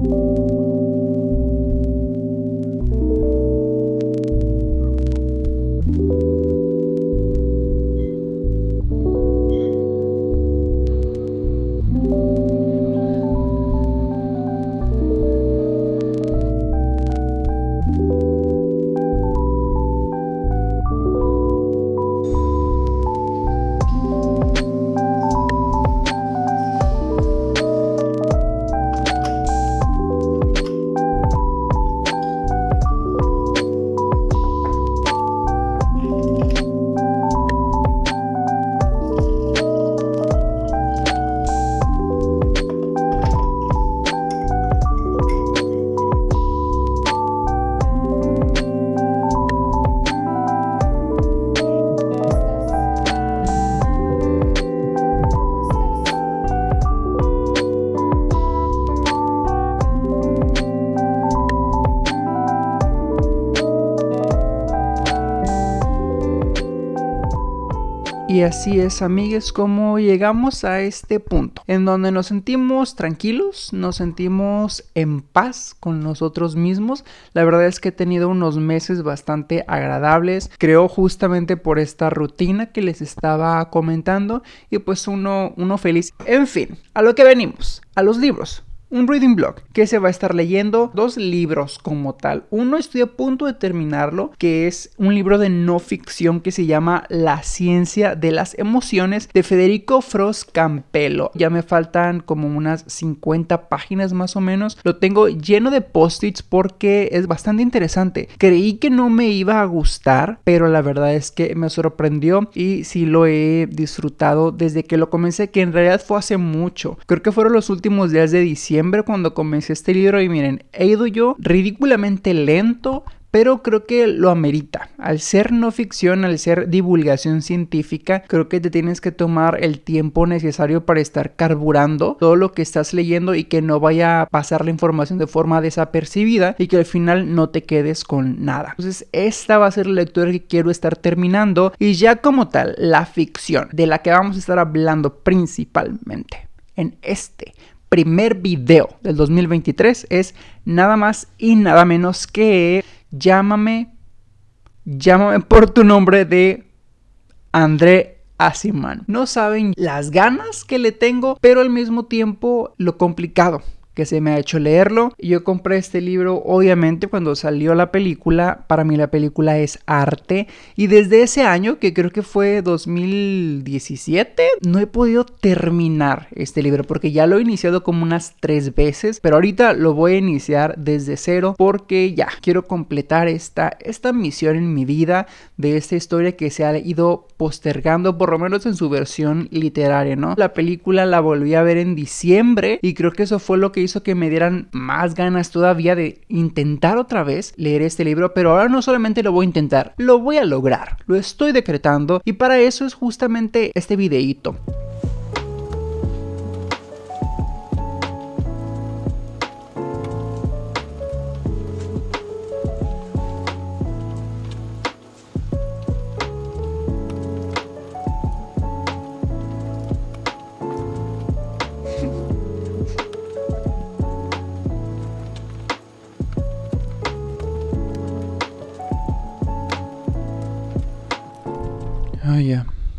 Y así es, amigues, como llegamos a este punto, en donde nos sentimos tranquilos, nos sentimos en paz con nosotros mismos. La verdad es que he tenido unos meses bastante agradables, creo justamente por esta rutina que les estaba comentando y pues uno, uno feliz. En fin, a lo que venimos, a los libros un reading blog que se va a estar leyendo dos libros como tal. Uno estoy a punto de terminarlo, que es un libro de no ficción que se llama La ciencia de las emociones de Federico Frost Campello. Ya me faltan como unas 50 páginas más o menos. Lo tengo lleno de post-its porque es bastante interesante. Creí que no me iba a gustar, pero la verdad es que me sorprendió y sí lo he disfrutado desde que lo comencé, que en realidad fue hace mucho. Creo que fueron los últimos días de diciembre cuando comencé este libro y miren, he ido yo ridículamente lento, pero creo que lo amerita. Al ser no ficción, al ser divulgación científica, creo que te tienes que tomar el tiempo necesario para estar carburando todo lo que estás leyendo y que no vaya a pasar la información de forma desapercibida y que al final no te quedes con nada. Entonces, esta va a ser la lectura que quiero estar terminando y ya como tal, la ficción de la que vamos a estar hablando principalmente en este primer video del 2023 es nada más y nada menos que Llámame, llámame por tu nombre de André Asiman. No saben las ganas que le tengo, pero al mismo tiempo lo complicado que se me ha hecho leerlo. Yo compré este libro obviamente cuando salió la película. Para mí la película es arte. Y desde ese año, que creo que fue 2017, no he podido terminar este libro porque ya lo he iniciado como unas tres veces. Pero ahorita lo voy a iniciar desde cero porque ya quiero completar esta, esta misión en mi vida de esta historia que se ha ido postergando por lo menos en su versión literaria, ¿no? La película la volví a ver en diciembre y creo que eso fue lo que que me dieran más ganas todavía de intentar otra vez leer este libro, pero ahora no solamente lo voy a intentar, lo voy a lograr, lo estoy decretando y para eso es justamente este videíto.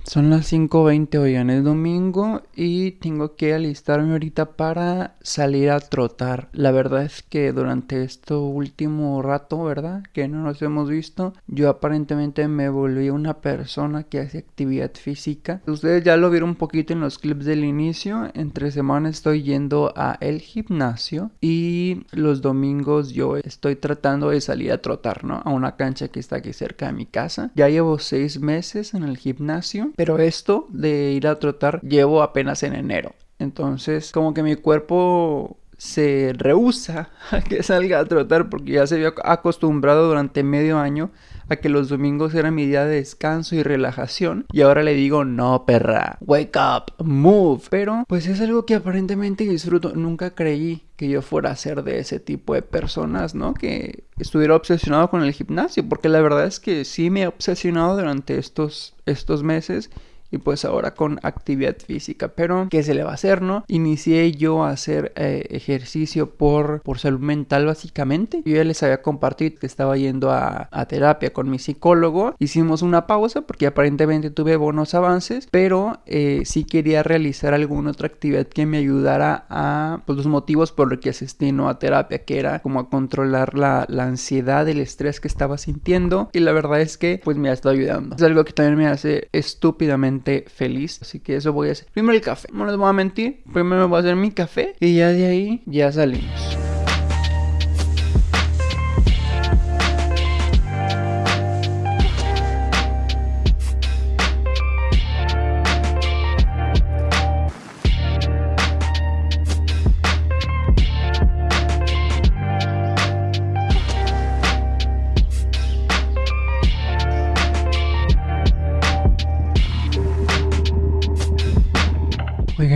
Son las 5.20 hoy en el domingo y tengo que alistarme ahorita para salir a trotar. La verdad es que durante este último rato, ¿verdad? Que no nos hemos visto, yo aparentemente me volví una persona que hace actividad física. Ustedes ya lo vieron un poquito en los clips del inicio. Entre semanas estoy yendo a el gimnasio y los domingos yo estoy tratando de salir a trotar, ¿no? A una cancha que está aquí cerca de mi casa. Ya llevo seis meses en el gimnasio pero esto de ir a trotar llevo apenas en enero. Entonces, como que mi cuerpo se rehúsa a que salga a trotar porque ya se había acostumbrado durante medio año a que los domingos era mi día de descanso y relajación. Y ahora le digo no perra wake up move pero pues es algo que aparentemente disfruto. Nunca creí que yo fuera a ser de ese tipo de personas no que estuviera obsesionado con el gimnasio porque la verdad es que sí me he obsesionado durante estos estos meses y pues ahora con actividad física. Pero, ¿qué se le va a hacer, no? Inicié yo a hacer eh, ejercicio por, por salud mental básicamente. Yo ya les había compartido que estaba yendo a, terapia con mi psicólogo. Hicimos una pausa porque aparentemente tuve buenos avances, pero eh, sí quería realizar alguna otra actividad que me ayudara a pues, los motivos por los que asistí no a terapia, que era como a controlar la, la ansiedad, el estrés que estaba sintiendo. Y la verdad es que pues me ha estado ayudando. Es algo que también me hace estúpidamente feliz. Así que eso voy a hacer. Primero el café. No les voy a mentir. Primero me voy a hacer mi café. Y ya de ahí ya salimos.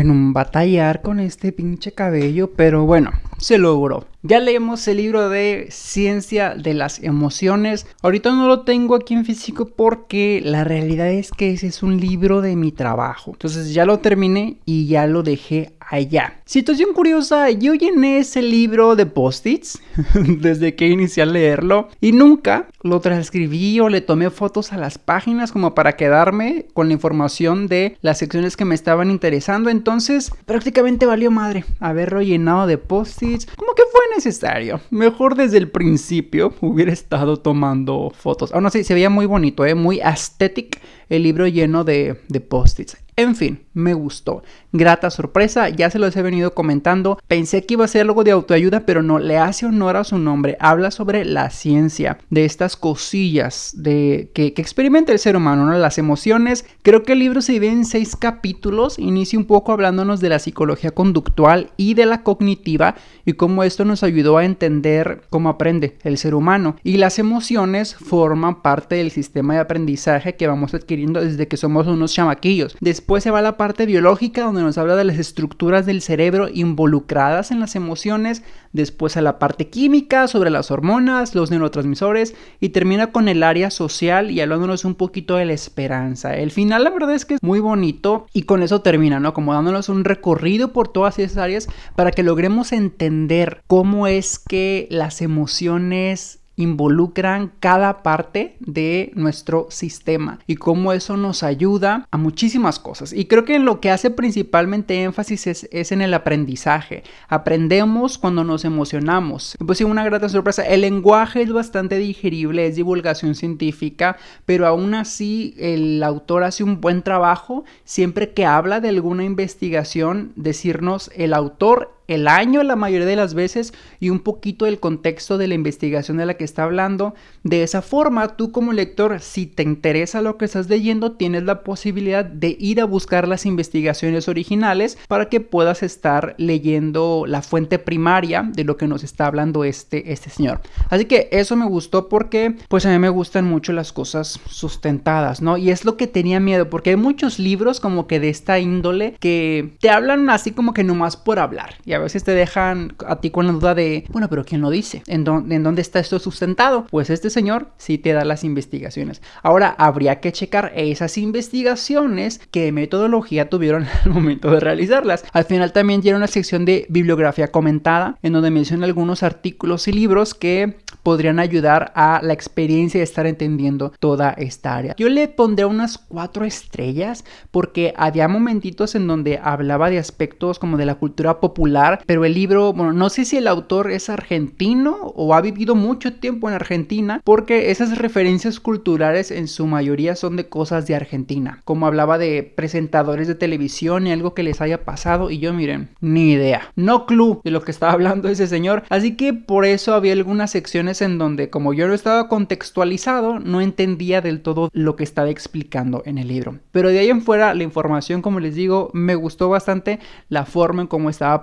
Oigan, un batallar con este pinche cabello, pero bueno, se logró. Ya leemos el libro de Ciencia de las Emociones. Ahorita no lo tengo aquí en físico porque la realidad es que ese es un libro de mi trabajo. Entonces ya lo terminé y ya lo dejé allá. Situación curiosa, yo llené ese libro de post-its desde que inicié a leerlo y nunca lo transcribí o le tomé fotos a las páginas como para quedarme con la información de las secciones que me estaban interesando. Entonces prácticamente valió madre haberlo llenado de post-its. Como que fue necesario. Mejor desde el principio hubiera estado tomando fotos. Aún así, se veía muy bonito, ¿eh? muy aesthetic el libro lleno de, de post-its. En fin, me gustó. Grata sorpresa, ya se los he venido comentando. Pensé que iba a ser algo de autoayuda, pero no, le hace honor a su nombre. Habla sobre la ciencia, de estas cosillas de, que, experimenta el ser humano, ¿no? las emociones. Creo que el libro se divide en seis capítulos. Inicia un poco hablándonos de la psicología conductual y de la cognitiva y cómo esto nos ayudó a entender cómo aprende el ser humano. Y las emociones forman parte del sistema de aprendizaje que vamos adquiriendo desde que somos unos chamaquillos. Después se va la parte biológica donde nos habla de las estructuras del cerebro involucradas en las emociones, después a la parte química sobre las hormonas, los neurotransmisores y termina con el área social y hablándonos un poquito de la esperanza. El final la verdad es que es muy bonito y con eso termina, ¿no? Como dándonos un recorrido por todas esas áreas para que logremos entender cómo es que las emociones involucran cada parte de nuestro sistema y cómo eso nos ayuda a muchísimas cosas. Y creo que lo que hace principalmente énfasis es, en el aprendizaje. Aprendemos cuando nos emocionamos. Pues sí, una grata sorpresa. El lenguaje es bastante digerible, es divulgación científica, pero aún así el autor hace un buen trabajo siempre que habla de alguna investigación, decirnos el autor el año la mayoría de las veces y un poquito del contexto de la investigación de la que está hablando. De esa forma, tú como lector, si te interesa lo que estás leyendo, tienes la posibilidad de ir a buscar las investigaciones originales para que puedas estar leyendo la fuente primaria de lo que nos está hablando este, este señor. Así que eso me gustó porque pues a mí me gustan mucho las cosas sustentadas, ¿no? Y es lo que tenía miedo porque hay muchos libros como que de esta índole que te hablan así como que nomás por hablar a veces te dejan a ti con la duda de, bueno, pero ¿quién lo dice? ¿En, ¿En dónde está esto sustentado? Pues este señor sí te da las investigaciones. Ahora, habría que checar esas investigaciones qué metodología tuvieron al momento de realizarlas. Al final también tiene una sección de bibliografía comentada en donde menciona algunos artículos y libros que podrían ayudar a la experiencia de estar entendiendo toda esta área. Yo le pondré unas cuatro estrellas porque había momentitos en donde hablaba de aspectos como de la cultura popular, pero el libro, bueno, no sé si el autor es argentino o ha vivido mucho tiempo en Argentina, porque esas referencias culturales en su mayoría son de cosas de Argentina, como hablaba de presentadores de televisión y algo que les haya pasado y yo miren, ni idea, no clue de lo que estaba hablando ese señor, así que por eso había algunas secciones en donde como yo no estaba contextualizado, no entendía del todo lo que estaba explicando en el libro. Pero de ahí en fuera, la información, como les digo, me gustó bastante la forma en cómo estaba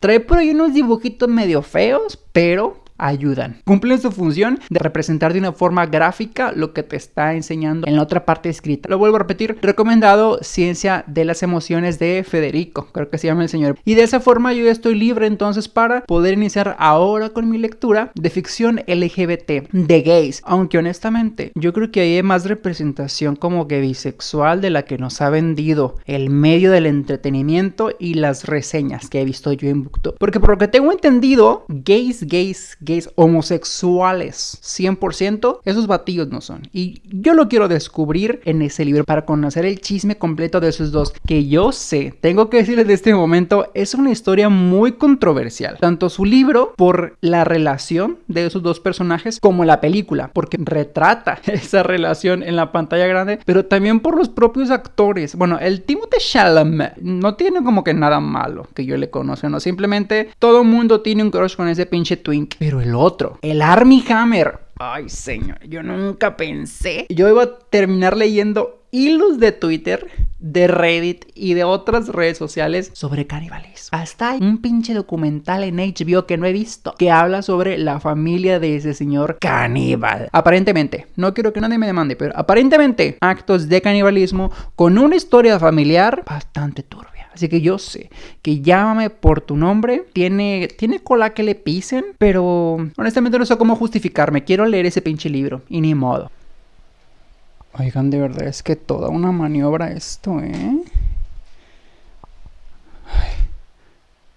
Trae por ahí unos dibujitos medio feos, pero ayudan. Cumplen su función de representar de una forma gráfica lo que te está enseñando en la otra parte escrita. Lo vuelvo a repetir, recomendado Ciencia de las Emociones de Federico, creo que se llama el señor. Y de esa forma yo ya estoy libre entonces para poder iniciar ahora con mi lectura de ficción LGBT, de gays. Aunque honestamente, yo creo que hay más representación como que bisexual de la que nos ha vendido el medio del entretenimiento y las reseñas que he visto yo en Booktube. Porque por lo que tengo entendido, gays, gays, gays, homosexuales, 100%, esos batidos no son. Y yo lo quiero descubrir en ese libro para conocer el chisme completo de esos dos, que yo sé, tengo que decirles de este momento, es una historia muy controversial. Tanto su libro por la relación de esos dos personajes como la película, porque retrata esa relación en la pantalla grande, pero también por los propios actores. Bueno, el Timothée Chalamet no tiene como que nada malo que yo le conozca, no, simplemente todo mundo tiene un crush con ese pinche twink, pero el otro, el Army Hammer, Ay, señor, yo nunca pensé. Yo iba a terminar leyendo hilos de Twitter, de Reddit y de otras redes sociales sobre canibalismo. Hasta hay un pinche documental en HBO que no he visto que habla sobre la familia de ese señor caníbal. Aparentemente, no quiero que nadie me demande, pero aparentemente actos de canibalismo con una historia familiar bastante turbia. Así que yo sé que llámame por tu nombre. Tiene, tiene cola que le pisen, pero honestamente no sé cómo justificarme. Quiero leer ese pinche libro y ni modo. Oigan, de verdad es que toda una maniobra esto, ¿eh? Ay,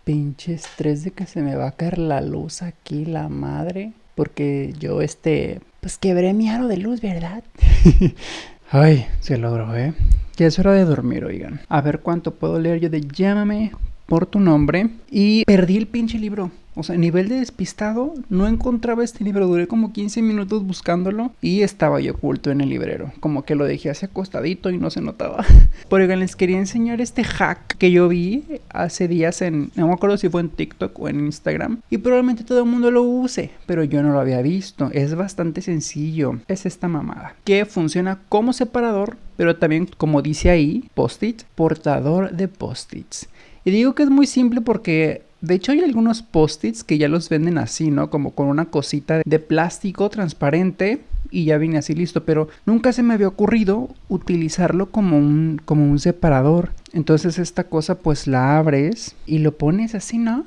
pinche estrés de que se me va a caer la luz aquí, la madre. Porque yo, este, pues quebré mi aro de luz, ¿verdad? Ay, se logró, ¿eh? Ya es hora de dormir, oigan. A ver cuánto puedo leer yo de Llámame por tu nombre. Y perdí el pinche libro. O sea, a nivel de despistado, no encontraba este libro. Duré como 15 minutos buscándolo y estaba yo oculto en el librero. Como que lo dejé así acostadito y no se notaba. Pero les quería enseñar este hack que yo vi hace días en. No me acuerdo si fue en TikTok o en Instagram. Y probablemente todo el mundo lo use, pero yo no lo había visto. Es bastante sencillo. Es esta mamada que funciona como separador, pero también, como dice ahí, post-it, portador de post-its. Y digo que es muy simple porque de hecho hay algunos post-its que ya los venden así, ¿no? Como con una cosita de plástico transparente y ya viene así listo, pero nunca se me había ocurrido utilizarlo como un, como un separador. Entonces esta cosa pues la abres y lo pones así, ¿no?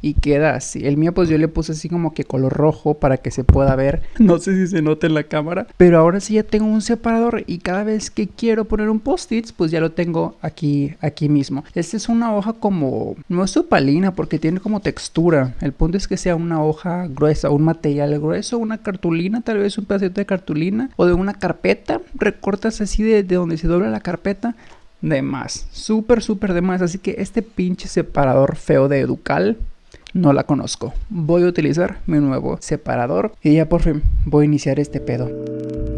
Y queda así. El mío pues yo le puse así como que color rojo para que se pueda ver. No sé si se nota en la cámara, pero ahora sí ya tengo un separador y cada vez que quiero poner un post-it pues ya lo tengo aquí aquí mismo. Esta es una hoja como no es opalina porque tiene como textura. El punto es que sea una hoja gruesa, un material grueso, una cartulina, tal vez un pedacito de cartulina o de una carpeta. Recortas así de, de donde se dobla la carpeta de más. Súper, súper de más. Así que este pinche separador feo de Educal no la conozco. Voy a utilizar mi nuevo separador y ya por fin voy a iniciar este pedo.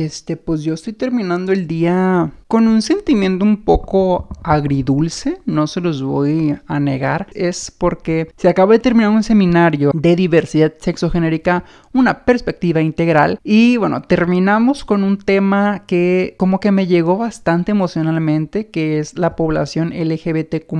Este, pues yo estoy terminando el día con un sentimiento un poco agridulce, no se los voy a negar, es porque se acaba de terminar un seminario de diversidad sexogenérica, una perspectiva integral, y bueno, terminamos con un tema que como que me llegó bastante emocionalmente, que es la población LGBTQ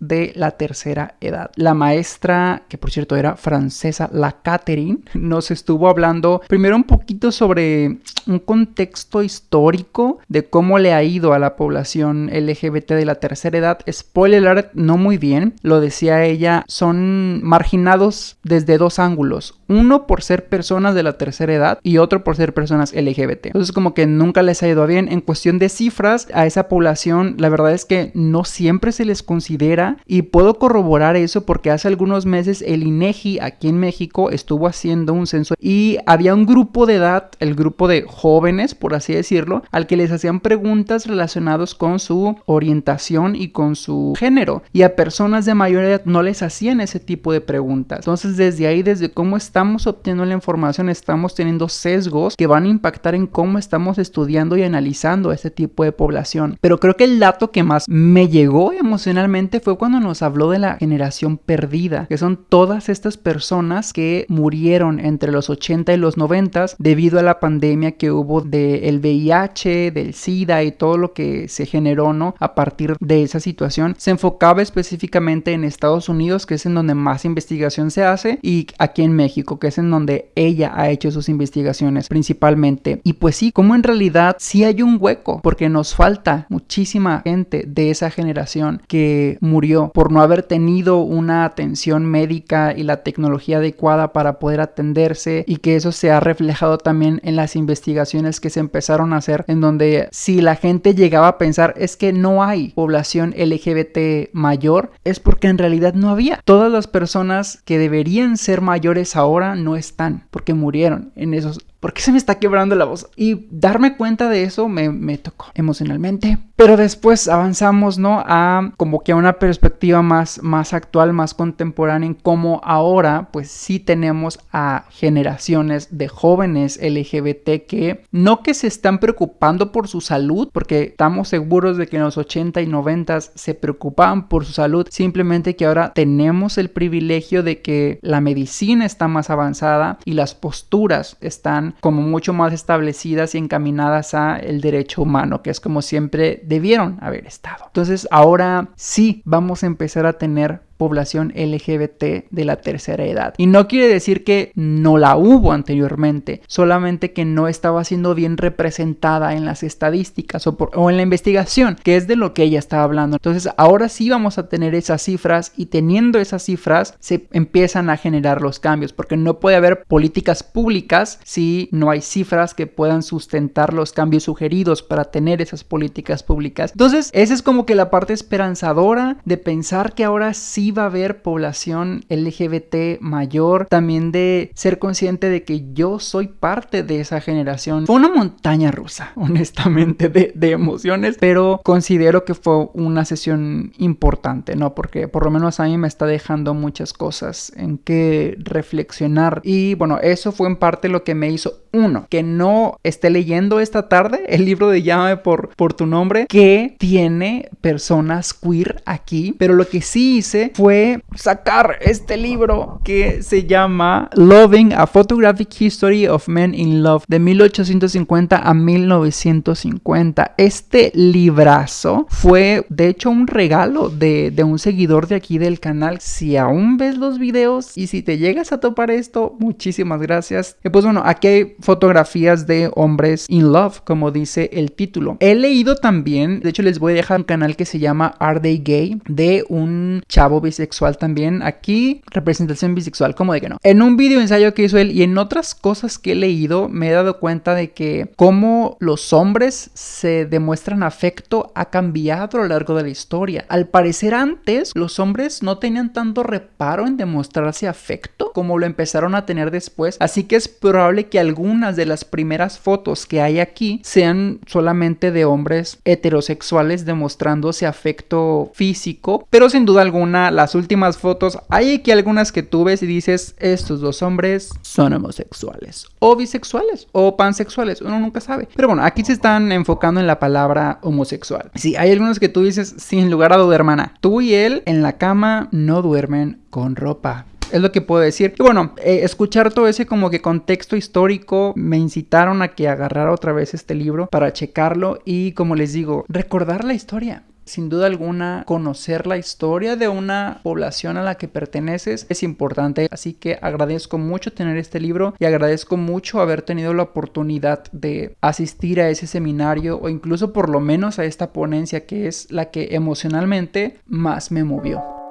de la tercera edad. La maestra, que por cierto era francesa, la Catherine, nos estuvo hablando primero un poquito sobre un contexto histórico de cómo le ha ido a la población LGBT de la tercera edad. Spoiler alert, no muy bien. Lo decía ella, son marginados desde dos ángulos. Uno por ser personas de la tercera edad y otro por ser personas LGBT. Entonces como que nunca les ha ido bien. En cuestión de cifras, a esa población la verdad es que no siempre se les considera y puedo corroborar eso porque hace algunos meses el INEGI aquí en México estuvo haciendo un censo y había un grupo de edad, el grupo de jóvenes por así decirlo, al que les hacían preguntas relacionadas con su orientación y con su género y a personas de mayor edad no les hacían ese tipo de preguntas. Entonces desde ahí, desde cómo estamos obteniendo la información, estamos teniendo sesgos que van a impactar en cómo estamos estudiando y analizando este tipo de población. Pero creo que el dato que más me llegó emocionalmente fue cuando nos habló de la generación perdida, que son todas estas personas que murieron entre los 80 y los 90 debido a la pandemia que hubo del VIH, del SIDA y todo lo que se generó, ¿no? A partir de esa situación. Se enfocaba específicamente en Estados Unidos, que es en donde más investigación se hace, y aquí en México, que es en donde ella ha hecho sus investigaciones principalmente. Y pues sí, como en realidad sí hay un hueco, porque nos falta muchísima gente de esa generación que murió por no haber tenido una atención médica y la tecnología adecuada para poder atenderse y que eso se ha reflejado también en las investigaciones que se empezaron a hacer en donde si la gente llegaba a pensar es que no hay población LGBT mayor es porque en realidad no había. Todas las personas que deberían ser mayores ahora no están porque murieron en esos ¿por qué se me está quebrando la voz? Y darme cuenta de eso me, tocó emocionalmente. Pero después avanzamos, ¿no? A como que a una perspectiva más, más actual, más contemporánea, en cómo ahora, pues sí tenemos a generaciones de jóvenes LGBT que no que se están preocupando por su salud, porque estamos seguros de que en los 80 y 90 se preocupaban por su salud, simplemente que ahora tenemos el privilegio de que la medicina está más avanzada y las posturas están como mucho más establecidas y encaminadas a el derecho humano, que es como siempre debieron haber estado. Entonces ahora sí vamos a empezar a tener población LGBT de la tercera edad. Y no quiere decir que no la hubo anteriormente, solamente que no estaba siendo bien representada en las estadísticas o, en la investigación, que es de lo que ella estaba hablando. Entonces ahora sí vamos a tener esas cifras y teniendo esas cifras se empiezan a generar los cambios, porque no puede haber políticas públicas si no hay cifras que puedan sustentar los cambios sugeridos para tener esas políticas públicas. Entonces esa es como que la parte esperanzadora de pensar que ahora sí va a haber población LGBT mayor, también de ser consciente de que yo soy parte de esa generación. Fue una montaña rusa, honestamente, de, de emociones, pero considero que fue una sesión importante, ¿no? Porque por lo menos a mí me está dejando muchas cosas en que reflexionar. Y bueno, eso fue en parte lo que me hizo uno, que no esté leyendo esta tarde el libro de Llame por, por tu nombre, que tiene personas queer aquí, pero lo que sí hice fue sacar este libro que se llama Loving a Photographic History of Men in Love de 1850 a 1950. Este librazo fue de hecho un regalo de, de un seguidor de aquí del canal. Si aún ves los videos y si te llegas a topar esto, muchísimas gracias. Y pues bueno, aquí hay fotografías de hombres in love, como dice el título. He leído también, de hecho les voy a dejar un canal que se llama Are They Gay de un chavo bisexual también. Aquí, representación bisexual, como de que no. En un video ensayo que hizo él y en otras cosas que he leído, me he dado cuenta de que cómo los hombres se demuestran afecto ha cambiado a lo largo de la historia. Al parecer antes, los hombres no tenían tanto reparo en demostrarse afecto como lo empezaron a tener después. Así que es probable que algunas de las primeras fotos que hay aquí sean solamente de hombres heterosexuales demostrándose afecto físico. Pero sin duda alguna, las últimas fotos, hay aquí algunas que tú ves y dices, estos dos hombres son homosexuales, o bisexuales, o pansexuales, uno nunca sabe. Pero bueno, aquí se están enfocando en la palabra homosexual. Sí, hay algunos que tú dices, sin lugar a duda, hermana, tú y él en la cama no duermen con ropa es lo que puedo decir. Y bueno, eh, escuchar todo ese como que contexto histórico me incitaron a que agarrara otra vez este libro para checarlo y como les digo, recordar la historia Sin duda alguna, conocer la historia de una población a la que perteneces es importante, así que agradezco mucho tener este libro y agradezco mucho haber tenido la oportunidad de asistir a ese seminario o incluso por lo menos a esta ponencia que es la que emocionalmente más me movió.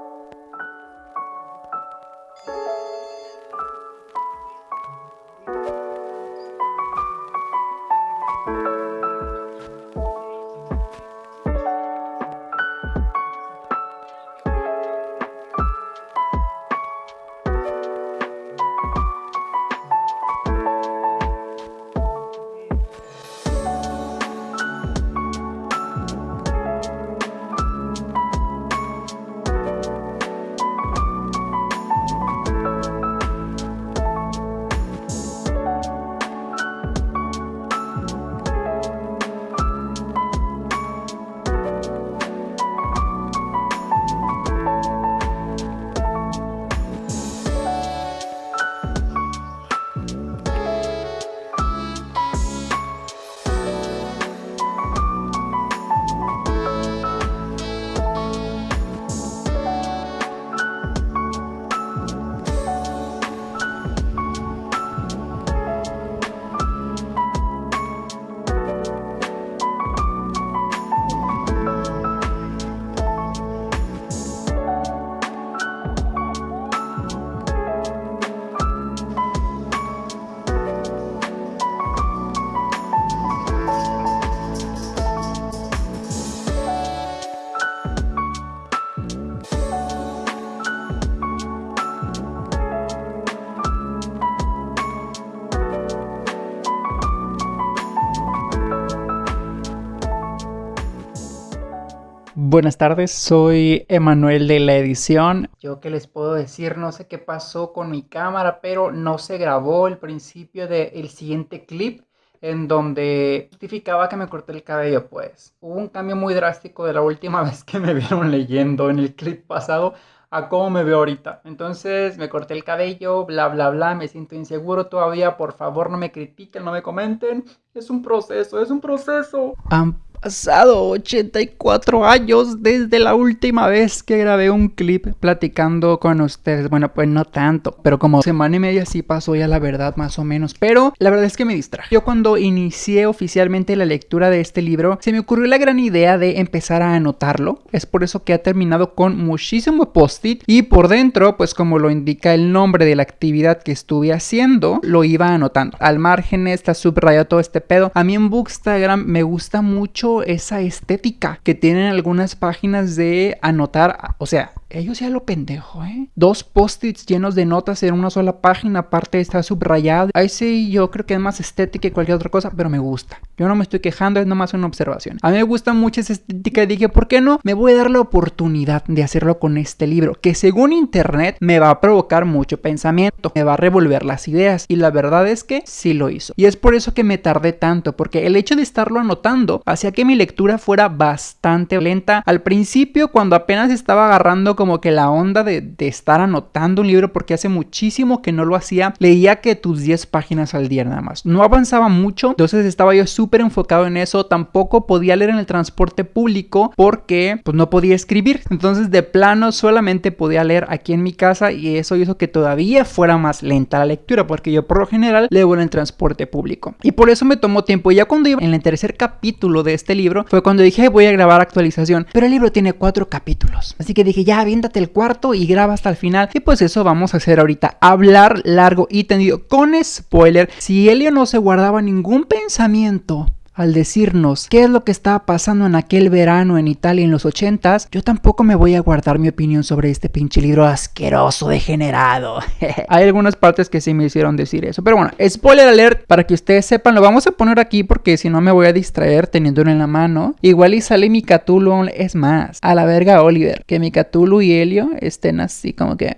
Buenas tardes, soy Emanuel de la edición. Yo qué les puedo decir, no sé qué pasó con mi cámara, pero no se grabó el principio del siguiente clip en donde justificaba que me corté el cabello, pues. Hubo un cambio muy drástico de la última vez que me vieron leyendo en el clip pasado a cómo me veo ahorita. Entonces me corté el cabello, bla, bla, bla, me siento inseguro todavía, por favor no me critiquen, no me comenten. Es un proceso, es un proceso pasado 84 años desde la última vez que grabé un clip platicando con ustedes. Bueno, pues no tanto, pero como semana y media sí pasó ya la verdad más o menos. Pero la verdad es que me distraje. Yo cuando inicié oficialmente la lectura de este libro, se me ocurrió la gran idea de empezar a anotarlo. Es por eso que ha terminado con muchísimo post-it y por dentro, pues como lo indica el nombre de la actividad que estuve haciendo, lo iba anotando. Al margen está subrayado todo este pedo. A mí en Bookstagram me gusta mucho esa estética que tienen algunas páginas de anotar, o sea, ellos ya lo pendejo, ¿eh? Dos post-its llenos de notas en una sola página, aparte está subrayado. Ahí sí, yo creo que es más estética que cualquier otra cosa, pero me gusta. Yo no me estoy quejando, es nomás una observación. A mí me gusta mucho esa estética y dije, ¿por qué no? Me voy a dar la oportunidad de hacerlo con este libro, que según internet me va a provocar mucho pensamiento, me va a revolver las ideas. Y la verdad es que sí lo hizo. Y es por eso que me tardé tanto, porque el hecho de estarlo anotando hacía que mi lectura fuera bastante lenta. Al principio, cuando apenas estaba agarrando como que la onda de, estar anotando un libro porque hace muchísimo que no lo hacía. Leía que tus 10 páginas al día nada más. No avanzaba mucho, entonces estaba yo súper enfocado en eso. Tampoco podía leer en el transporte público porque pues no podía escribir. Entonces de plano solamente podía leer aquí en mi casa y eso hizo que todavía fuera más lenta la lectura porque yo por lo general leo en el transporte público. Y por eso me tomó tiempo. Ya cuando iba en el tercer capítulo de este libro fue cuando dije voy a grabar actualización. Pero el libro tiene cuatro capítulos. Así que dije ya aviéntate el cuarto y graba hasta el final. Y pues eso vamos a hacer ahorita. Hablar largo y tendido con spoiler. Si Helio no se guardaba ningún pensamiento al decirnos qué es lo que estaba pasando en aquel verano en Italia en los 80s, yo tampoco me voy a guardar mi opinión sobre este pinche libro asqueroso, degenerado. Hay algunas partes que sí me hicieron decir eso. Pero bueno, spoiler alert, para que ustedes sepan, lo vamos a poner aquí porque si no me voy a distraer teniéndolo en la mano. Igual y sale mi Cthulhu, es más, a la verga Oliver, que mi Cthulhu y Helio estén así como que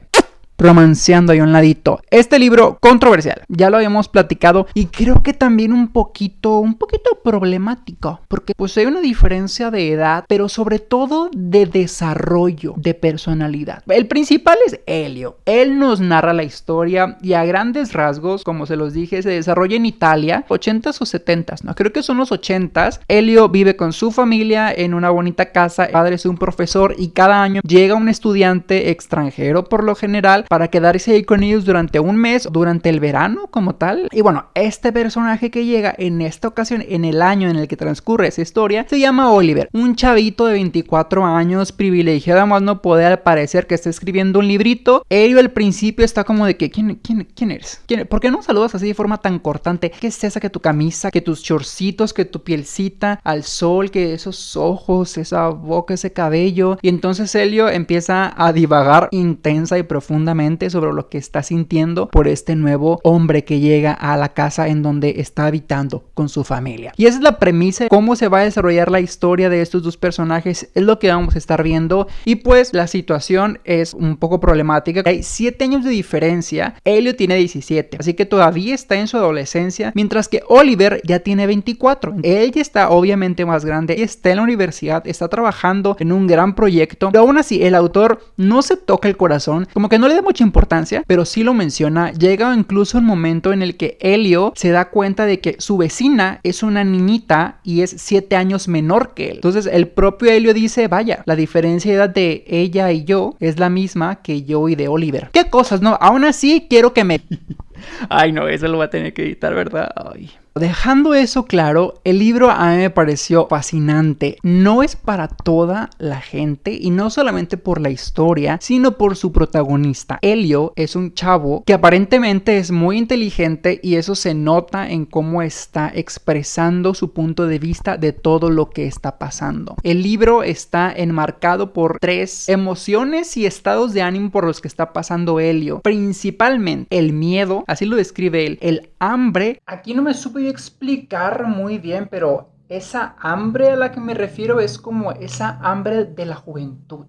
romanceando ahí un ladito. Este libro controversial, ya lo habíamos platicado y creo que también un poquito, un poquito problemático, porque pues hay una diferencia de edad, pero sobre todo de desarrollo de personalidad. El principal es Helio. Él nos narra la historia y a grandes rasgos, como se los dije, se desarrolla en Italia, 80s o 70s, no, creo que son los 80s. Helio vive con su familia en una bonita casa, el padre es un profesor y cada año llega un estudiante extranjero por lo general para quedarse ahí con ellos durante un mes, durante el verano como tal. Y bueno, este personaje que llega en esta ocasión, en el año en el que transcurre esa historia, se llama Oliver, un chavito de 24 años, privilegiado más no poder al parecer que está escribiendo un librito. Ello al principio está como de que, ¿quién, quién, quién eres? ¿Por qué no saludas así de forma tan cortante? ¿Qué es esa que tu camisa, que tus chorcitos, que tu pielcita al sol, que esos ojos, esa boca, ese cabello? Y entonces Helio empieza a divagar intensa y profundamente sobre lo que está sintiendo por este nuevo hombre que llega a la casa en donde está habitando con su familia. Y esa es la premisa cómo se va a desarrollar la historia de estos dos personajes, es lo que vamos a estar viendo. Y pues la situación es un poco problemática. Hay 7 años de diferencia, Helio tiene 17, así que todavía está en su adolescencia, mientras que Oliver ya tiene 24. Él ya está obviamente más grande, está en la universidad, está trabajando en un gran proyecto, pero aún así el autor no se toca el corazón, como que no le da mucha importancia, pero sí lo menciona. Llega incluso un momento en el que Helio se da cuenta de que su vecina es una niñita y es 7 años menor que él. Entonces el propio Helio dice, vaya, la diferencia de edad de ella y yo es la misma que yo y de Oliver. ¿Qué cosas, no? Aún así quiero que me... Ay, no, eso lo va a tener que editar, ¿verdad? Ay. Dejando eso claro, el libro a mí me pareció fascinante. No es para toda la gente y no solamente por la historia, sino por su protagonista. Helio es un chavo que aparentemente es muy inteligente y eso se nota en cómo está expresando su punto de vista de todo lo que está pasando. El libro está enmarcado por tres emociones y estados de ánimo por los que está pasando Helio. Principalmente el miedo, así lo describe él, el hambre. Aquí no me supe explicar muy bien, pero esa hambre a la que me refiero es como esa hambre de la juventud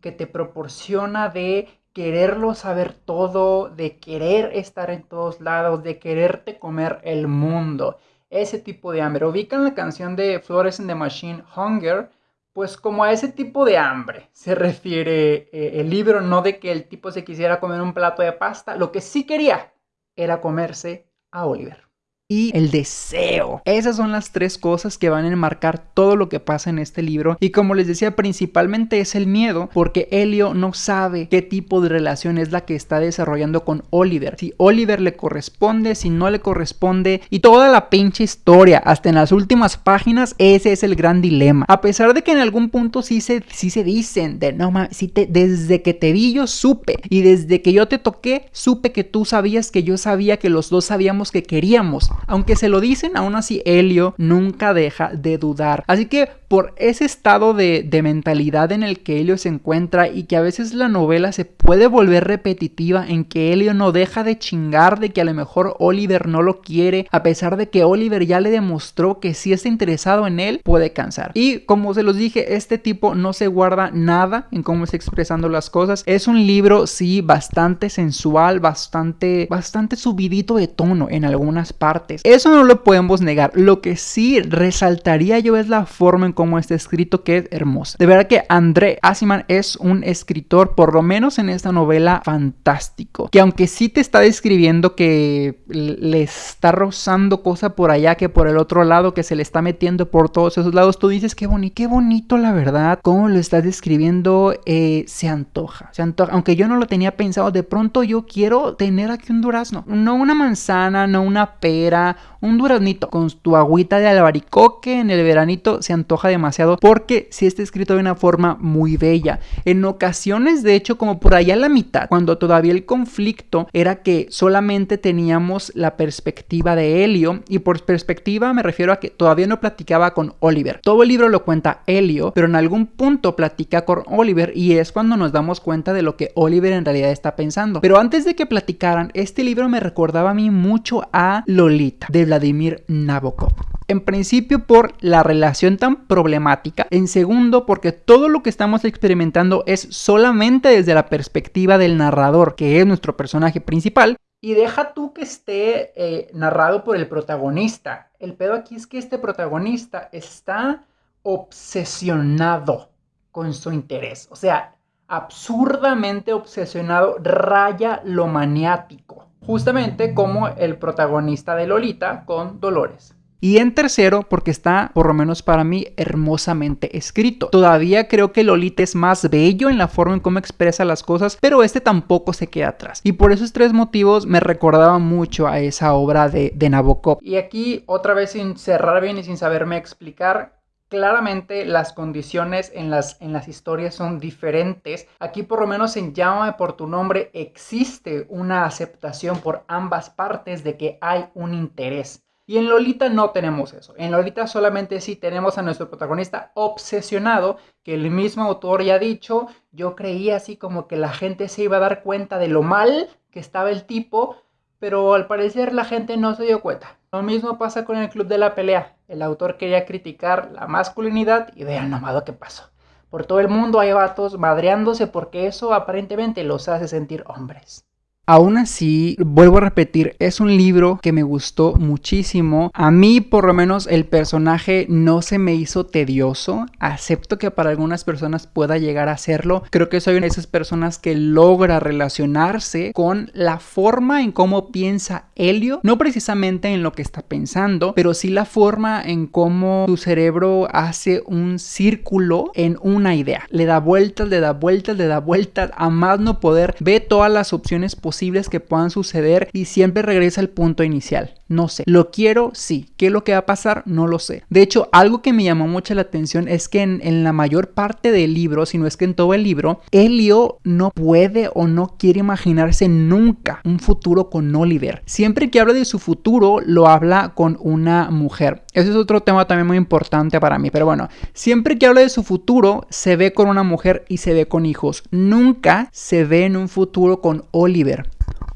que te proporciona de quererlo saber todo, de querer estar en todos lados, de quererte comer el mundo. Ese tipo de hambre. Ubican la canción de Flores in the Machine, Hunger, pues como a ese tipo de hambre se refiere eh, el libro, no de que el tipo se quisiera comer un plato de pasta, lo que sí quería era comerse a Oliver y el deseo. Esas son las tres cosas que van a enmarcar todo lo que pasa en este libro. Y como les decía, principalmente es el miedo, porque Helio no sabe qué tipo de relación es la que está desarrollando con Oliver. Si Oliver le corresponde, si no le corresponde, y toda la pinche historia, hasta en las últimas páginas, ese es el gran dilema. A pesar de que en algún punto sí se, sí se dicen de no mames, si te, desde que te vi yo supe, y desde que yo te toqué, supe que tú sabías que yo sabía que los dos sabíamos que queríamos. Aunque se lo dicen, aún así Helio nunca deja de dudar. Así que por ese estado de, mentalidad en el que Helio se encuentra y que a veces la novela se puede volver repetitiva en que Helio no deja de chingar de que a lo mejor Oliver no lo quiere, a pesar de que Oliver ya le demostró que si está interesado en él, puede cansar. Y como se los dije, este tipo no se guarda nada en cómo está expresando las cosas. Es un libro, sí, bastante sensual, bastante, bastante subidito de tono en algunas partes. Eso no lo podemos negar. Lo que sí resaltaría yo es la forma en cómo está escrito que es hermosa. De verdad que André Asiman es un escritor, por lo menos en esta novela, fantástico. Que aunque sí te está describiendo que le está rozando cosa por allá, que por el otro lado, que se le está metiendo por todos esos lados, tú dices qué bonito, qué bonito la verdad. Cómo lo estás describiendo, eh, se antoja, se antoja. Aunque yo no lo tenía pensado, de pronto yo quiero tener aquí un durazno. No una manzana, no una pera un duraznito con tu agüita de albaricoque en el veranito se antoja demasiado porque si está escrito de una forma muy bella. En ocasiones, de hecho, como por allá a la mitad, cuando todavía el conflicto era que solamente teníamos la perspectiva de Helio y por perspectiva me refiero a que todavía no platicaba con Oliver. Todo el libro lo cuenta Helio, pero en algún punto platica con Oliver y es cuando nos damos cuenta de lo que Oliver en realidad está pensando. Pero antes de que platicaran, este libro me recordaba a mí mucho a Lolita De Vladimir Nabokov. En principio por la relación tan problemática, en segundo porque todo lo que estamos experimentando es solamente desde la perspectiva del narrador, que es nuestro personaje principal, y deja tú que esté eh, narrado por el protagonista. El pedo aquí es que este protagonista está obsesionado con su interés. O sea, absurdamente obsesionado, raya lo maniático. Justamente como el protagonista de Lolita con Dolores. Y en tercero, porque está, por lo menos para mí, hermosamente escrito. Todavía creo que Lolita es más bello en la forma en cómo expresa las cosas, pero este tampoco se queda atrás. Y por esos tres motivos me recordaba mucho a esa obra de, de Nabokov. Y aquí, otra vez sin cerrar bien y sin saberme explicar, claramente las condiciones en las, en las historias son diferentes. Aquí por lo menos en Llámame por tu nombre existe una aceptación por ambas partes de que hay un interés. Y en Lolita no tenemos eso. En Lolita solamente sí tenemos a nuestro protagonista obsesionado, que el mismo autor ya ha dicho, yo creía así como que la gente se iba a dar cuenta de lo mal que estaba el tipo, pero al parecer la gente no se dio cuenta. Lo mismo pasa con el Club de la Pelea. El autor quería criticar la masculinidad y vean nomás que pasó. Por todo el mundo hay vatos madreándose porque eso aparentemente los hace sentir hombres. Aún así, vuelvo a repetir, es un libro que me gustó muchísimo. A mí, por lo menos, el personaje no se me hizo tedioso. Acepto que para algunas personas pueda llegar a serlo. Creo que soy una de esas personas que logra relacionarse con la forma en cómo piensa Helio. No precisamente en lo que está pensando, pero sí la forma en cómo su cerebro hace un círculo en una idea. Le da vueltas, le da vueltas, le da vueltas. A más no poder, ve todas las opciones posibles que puedan suceder y siempre regresa al punto inicial. No sé. ¿Lo quiero? Sí. ¿Qué es lo que va a pasar? No lo sé. De hecho, algo que me llamó mucho la atención es que en, la mayor parte del libro, si no es que en todo el libro, Helio no puede o no quiere imaginarse nunca un futuro con Oliver. Siempre que habla de su futuro, lo habla con una mujer. Ese es otro tema también muy importante para mí. Pero bueno, siempre que habla de su futuro, se ve con una mujer y se ve con hijos. Nunca se ve en un futuro con Oliver.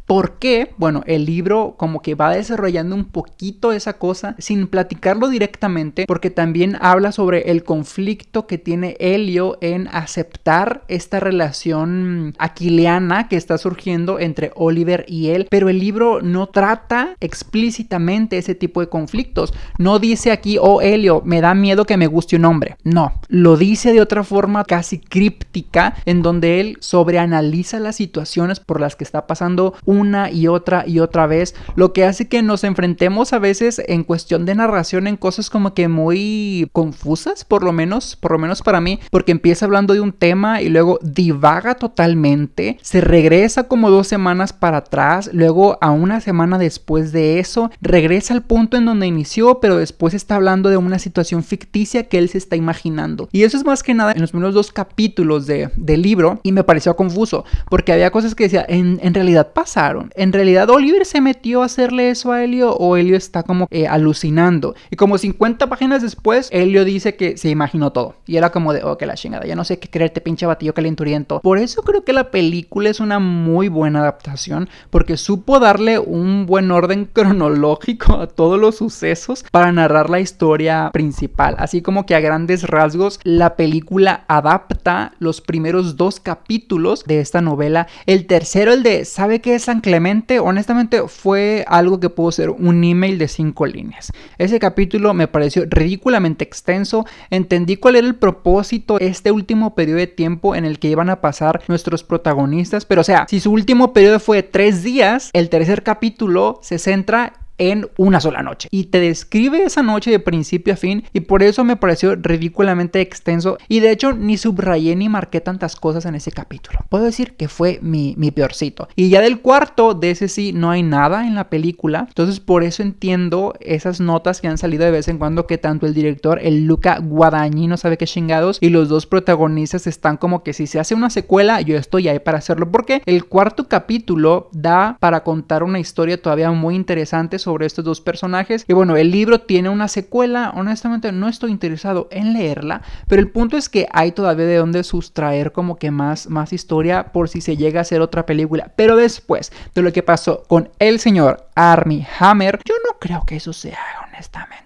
¿Por qué? Bueno, el libro como que va desarrollando un poquito esa cosa sin platicarlo directamente porque también habla sobre el conflicto que tiene Helio en aceptar esta relación aquiliana que está surgiendo entre Oliver y él, pero el libro no trata explícitamente ese tipo de conflictos. No dice aquí, oh Helio, me da miedo que me guste un hombre. No, lo dice de otra forma casi críptica en donde él sobreanaliza las situaciones por las que está pasando una y otra y otra vez, lo que hace que nos enfrentemos a veces en cuestión de narración en cosas como que muy confusas, por lo menos, por lo menos para mí, porque empieza hablando de un tema y luego divaga totalmente, se regresa como dos semanas para atrás, luego a una semana después de eso, regresa al punto en donde inició, pero después está hablando de una situación ficticia que él se está imaginando. Y eso es más que nada en los primeros dos capítulos de, del libro y me pareció confuso, porque había cosas que decía, en, en realidad pasa ¿En realidad Oliver se metió a hacerle eso a Helio o Helio está como eh, alucinando? Y como 50 páginas después, Helio dice que se imaginó todo. Y era como de, oh, que la chingada, ya no sé qué creerte, pinche batillo calenturiento. Por eso creo que la película es una muy buena adaptación, porque supo darle un buen orden cronológico a todos los sucesos para narrar la historia principal. Así como que a grandes rasgos, la película adapta los primeros dos capítulos de esta novela. El tercero, el de, ¿sabe qué es Clemente, honestamente fue algo que pudo ser un email de cinco líneas. Ese capítulo me pareció ridículamente extenso, entendí cuál era el propósito este último periodo de tiempo en el que iban a pasar nuestros protagonistas, pero o sea, si su último periodo fue tres días, el tercer capítulo se centra en una sola noche. Y te describe esa noche de principio a fin y por eso me pareció ridículamente extenso y de hecho ni subrayé ni marqué tantas cosas en ese capítulo. Puedo decir que fue mi, mi peorcito. Y ya del cuarto, de ese sí, no hay nada en la película. Entonces por eso entiendo esas notas que han salido de vez en cuando que tanto el director, el Luca Guadagnino, sabe qué chingados, y los dos protagonistas están como que si se hace una secuela, yo estoy ahí para hacerlo. Porque el cuarto capítulo da para contar una historia todavía muy interesante sobre estos dos personajes. Y bueno, el libro tiene una secuela, honestamente no estoy interesado en leerla, pero el punto es que hay todavía de dónde sustraer como que más, más historia por si se llega a hacer otra película. Pero después de lo que pasó con el señor Armie Hammer, yo no creo que eso sea honestamente.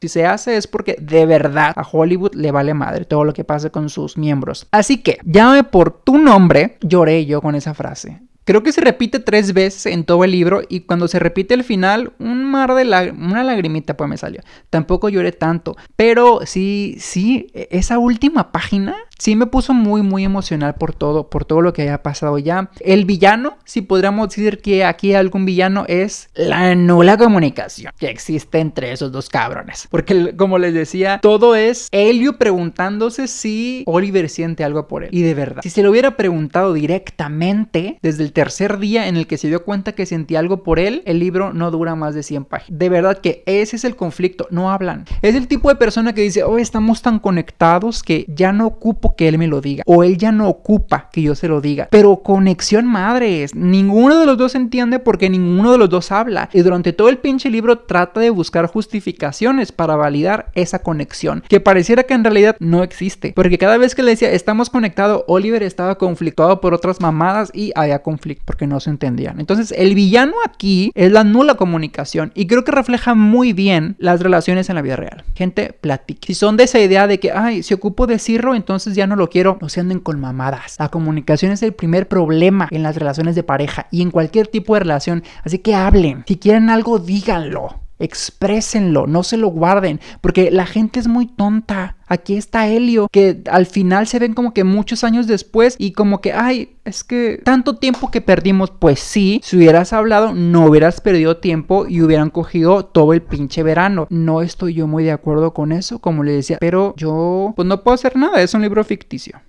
Si se hace es porque de verdad a Hollywood le vale madre todo lo que pase con sus miembros. Así que, llámame por tu nombre, lloré yo con esa frase. Creo que se repite tres veces en todo el libro y cuando se repite el final, un mar de una lagrimita pues me salió. Tampoco lloré tanto, pero sí, sí, e-, esa última página sí me puso muy, muy emocional por todo, por todo lo que haya pasado ya. El villano, si podríamos decir que aquí algún villano, es la nula comunicación que existe entre esos dos cabrones. Porque, como les decía, todo es Helio preguntándose si Oliver siente algo por él. Y de verdad, si se lo hubiera preguntado directamente desde el tercer día en el que se dio cuenta que sentía algo por él, el libro no dura más de 100 páginas. De verdad que ese es el conflicto, no hablan. Es el tipo de persona que dice, oh, estamos tan conectados que ya no ocupo que él me lo diga. O él ya no ocupa que yo se lo diga. Pero conexión madres. Ninguno de los dos entiende porque ninguno de los dos habla. Y durante todo el pinche libro trata de buscar justificaciones para validar esa conexión. Que pareciera que en realidad no existe. Porque cada vez que le decía estamos conectados, Oliver estaba conflictuado por otras mamadas y había conflicto porque no se entendían. Entonces el villano aquí es la nula comunicación. Y creo que refleja muy bien las relaciones en la vida real. Gente, platique. Si son de esa idea de que, ay, si ocupo decirlo, entonces ya no lo quiero, no se anden con mamadas. La comunicación es el primer problema en las relaciones de pareja y en cualquier tipo de relación. Así que hablen. Si quieren algo, díganlo. Exprésenlo, no se lo guarden, porque la gente es muy tonta. Aquí está Helio, que al final se ven como que muchos años después y como que, ay, es que tanto tiempo que perdimos, pues sí, si hubieras hablado, no hubieras perdido tiempo y hubieran cogido todo el pinche verano. No estoy yo muy de acuerdo con eso, como le decía, pero yo pues no puedo hacer nada, es un libro ficticio.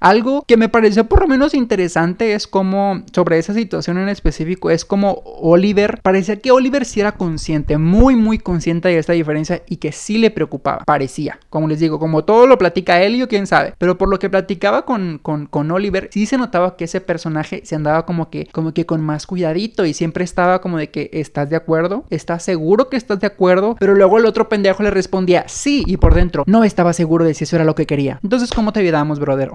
Algo que me pareció por lo menos interesante es como, sobre esa situación en específico, es como Oliver, parecía que Oliver sí era consciente, muy muy consciente de esta diferencia y que sí le preocupaba, parecía, como les digo, como todo lo platica Elio, quién sabe, pero por lo que platicaba con, con, con Oliver, sí se notaba que ese personaje se andaba como que, como que con más cuidadito y siempre estaba como de que, ¿estás de acuerdo? ¿Estás seguro que estás de acuerdo? Pero luego el otro pendejo le respondía, sí, y por dentro, no estaba seguro de si eso era lo que quería. Entonces, ¿cómo te ayudamos, brother?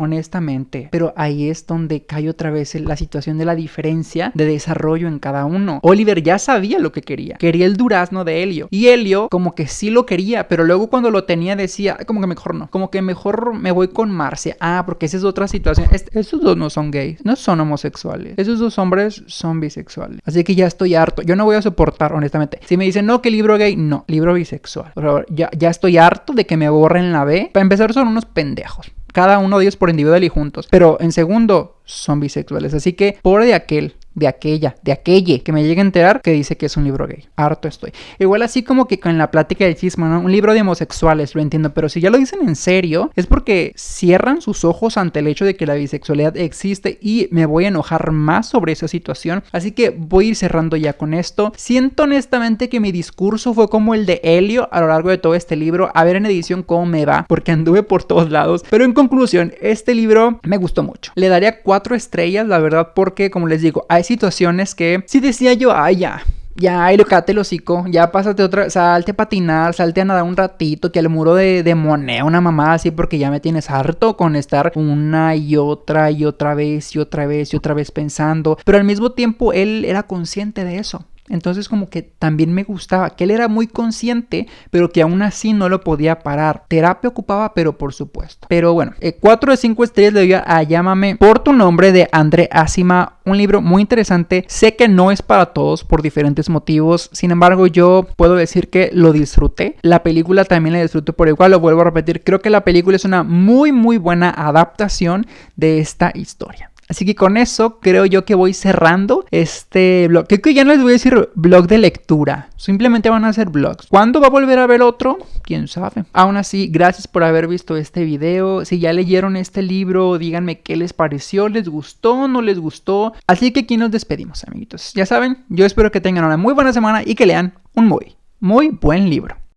Pero ahí es donde cae otra vez la situación de la diferencia de desarrollo en cada uno. Oliver ya sabía lo que quería, quería el durazno de Helio y Helio como que sí lo quería, pero luego cuando lo tenía decía, como que mejor no, como que mejor me voy con Marcia. Ah, porque esa es otra situación. esos dos no son gays, no son homosexuales. Esos dos hombres son bisexuales. Así que ya estoy harto. Yo no voy a soportar, honestamente. Si me dicen, no, que libro gay, no, libro bisexual. Por favor, ya, ya estoy harto de que me borren la B. Para empezar, son unos pendejos cada uno de ellos por individual y juntos. Pero en segundo, son bisexuales. Así que, pobre de aquel de aquella, de aquelle que me llegue a enterar que dice que es un libro gay. Harto estoy. Igual así como que con la plática del chisme, ¿no? Un libro de homosexuales, lo entiendo, pero si ya lo dicen en serio, es porque cierran sus ojos ante el hecho de que la bisexualidad existe y me voy a enojar más sobre esa situación. Así que voy a ir cerrando ya con esto. Siento honestamente que mi discurso fue como el de Helio a lo largo de todo este libro, a ver en edición cómo me va, porque anduve por todos lados. Pero en conclusión, este libro me gustó mucho. Le daría cuatro estrellas, la verdad, porque como les digo, hay situaciones que si decía yo, ay, ya, ya, y el hocico, ya pásate otra, salte a patinar, salte a nadar un ratito, que al muro de, de una mamá así, porque ya me tienes harto con estar una y otra y otra vez y otra vez y otra vez pensando, pero al mismo tiempo él era consciente de eso. Entonces como que también me gustaba, que él era muy consciente, pero que aún así no lo podía parar. Terapia ocupaba, pero por supuesto. Pero bueno, 4 eh, de 5 estrellas le doy a Llámame por tu nombre de André Asima, un libro muy interesante. Sé que no es para todos por diferentes motivos, sin embargo yo puedo decir que lo disfruté. La película también la disfruté por igual, lo vuelvo a repetir, creo que la película es una muy muy buena adaptación de esta historia. Así que con eso creo yo que voy cerrando este blog. Creo que ya no les voy a decir blog de lectura. Simplemente van a ser blogs. ¿Cuándo va a volver a ver otro? Quién sabe. Aún así, gracias por haber visto este video. Si ya leyeron este libro, díganme qué les pareció. ¿Les gustó? ¿No les gustó? Así que aquí nos despedimos, amiguitos. Ya saben, yo espero que tengan una muy buena semana y que lean un muy, muy buen libro.